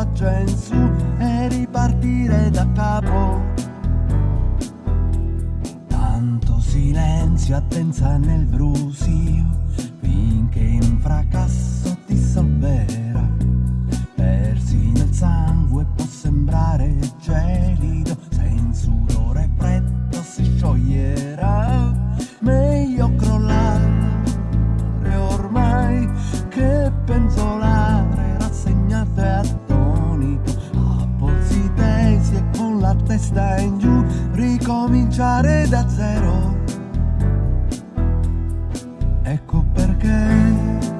faccia in su e ripartire da capo. Tanto silenzio, attenza nel brusio, finché un fracasso ti salverà. Testa in giù, ricominciare da zero. Ecco perché